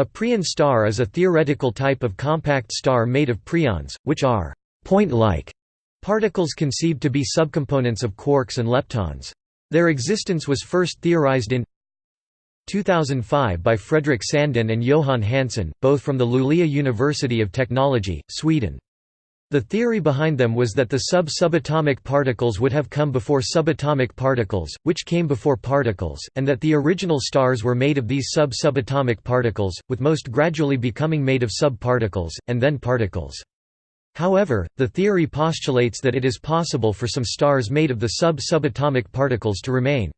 A preon star is a theoretical type of compact star made of preons, which are point-like particles conceived to be subcomponents of quarks and leptons. Their existence was first theorized in 2005 by Fredrik Sandin and Johan Hansen, both from the Luleå University of Technology, Sweden. The theory behind them was that the sub-subatomic particles would have come before subatomic particles, which came before particles, and that the original stars were made of these sub-subatomic particles, with most gradually becoming made of subparticles, and then particles. However, the theory postulates that it is possible for some stars made of the sub-subatomic particles to remain.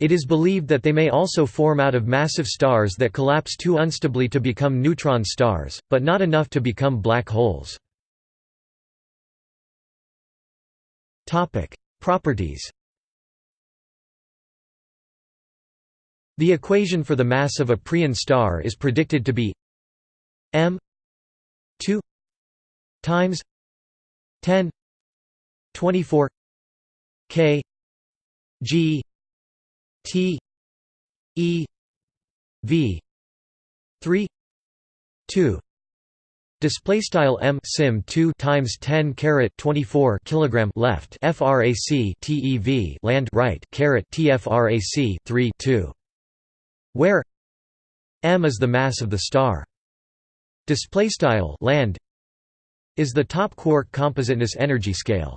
It is believed that they may also form out of massive stars that collapse too unstably to become neutron stars, but not enough to become black holes. Topic: Properties. The equation for the mass of a preon star is predicted to be m 2 times 10 24 k g t e v 3 2 Display style m sim 2 times 10 caret 24 kilogram left frac tev land right caret tfrac 3 2, where m is the mass of the star. Display style land is the top quark compositeness energy scale.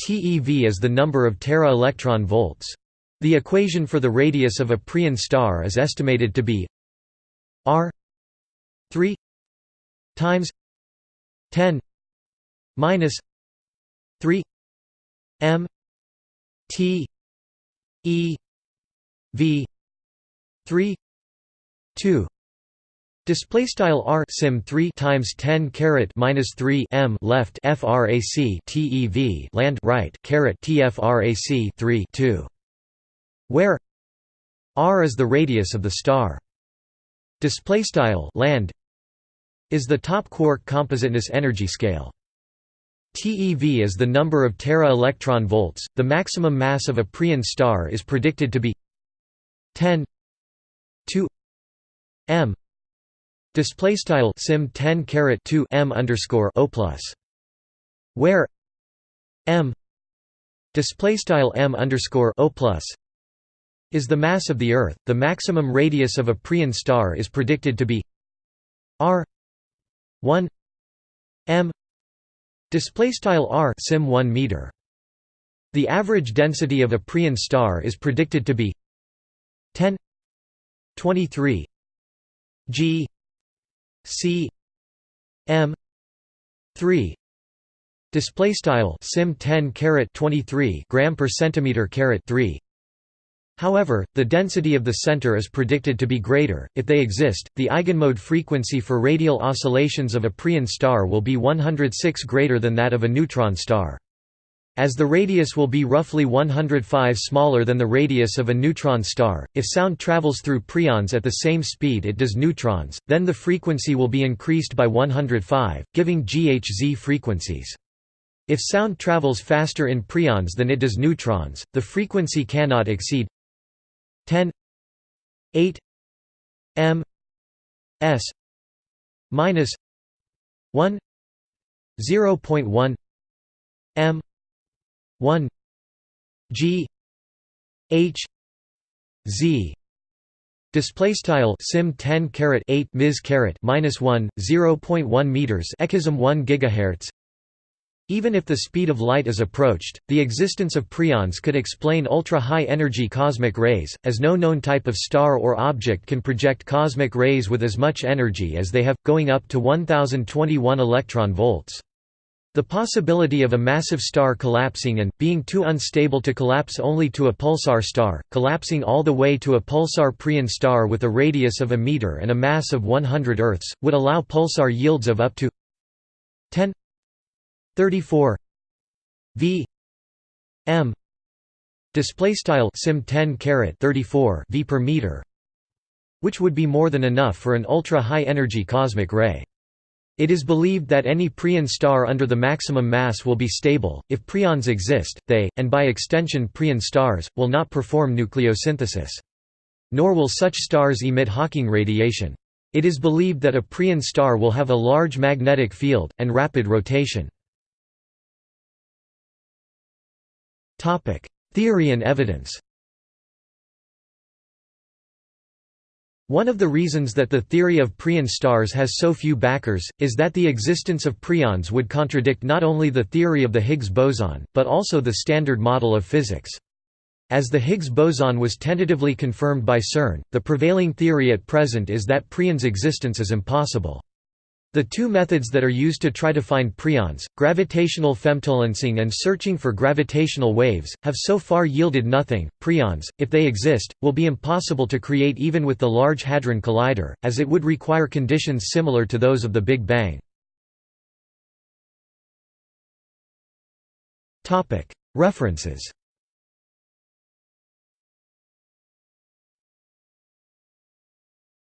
TeV is the number of tera electron volts. The equation for the radius of a preon star is estimated to be r 3 times 10 minus 3 m t e v 3 2 Display style r sim 3 times 10 caret minus 3 m left frac tev land right caret tfrac 3 2, where r is the radius of the star. Display style land is the top quark compositeness energy scale. TeV is the number of tera electron volts. The maximum mass of a preon star is predicted to be 10 2 m. Display style sim 10 caret 2 m underscore o plus, where m display style m underscore o plus is the mass of the Earth. The maximum radius of a preon star is predicted to be r 1 m display style r sim 1 meter. The average density of a preon star is predicted to be 10 23 g c m 3 display style sim 10 caret 23 gram per centimeter caret 3 However, the density of the center is predicted to be greater. If they exist, the eigenmode frequency for radial oscillations of a preon star will be 106 greater than that of a neutron star. As the radius will be roughly 105 smaller than the radius of a neutron star, if sound travels through preons at the same speed it does neutrons, then the frequency will be increased by 105, giving GHZ frequencies. If sound travels faster in preons than it does neutrons, the frequency cannot exceed 10 8 m s minus 1 0.1 m 1 g h z. Display style sim 10 caret 8 ms caret minus 1 0.1 meters echism 1 gigahertz even if the speed of light is approached, the existence of preons could explain ultra-high energy cosmic rays, as no known type of star or object can project cosmic rays with as much energy as they have, going up to 1021 electron volts. The possibility of a massive star collapsing and, being too unstable to collapse only to a pulsar star, collapsing all the way to a pulsar preon star with a radius of a meter and a mass of 100 Earths, would allow pulsar yields of up to 10 34 v m display style sim 10 caret 34 v per meter which would be more than enough for an ultra high energy cosmic ray. It is believed that any preon star under the maximum mass will be stable. If preons exist they and by extension preon stars will not perform nucleosynthesis. Nor will such stars emit hawking radiation. It is believed that a Preon star will have a large magnetic field, and rapid rotation. Theory and evidence One of the reasons that the theory of Preon stars has so few backers, is that the existence of preons would contradict not only the theory of the Higgs boson, but also the Standard Model of physics. As the Higgs boson was tentatively confirmed by CERN, the prevailing theory at present is that preons' existence is impossible. The two methods that are used to try to find preons, gravitational femtolensing and searching for gravitational waves, have so far yielded nothing. Preons, if they exist, will be impossible to create even with the Large Hadron Collider, as it would require conditions similar to those of the Big Bang. References